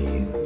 me.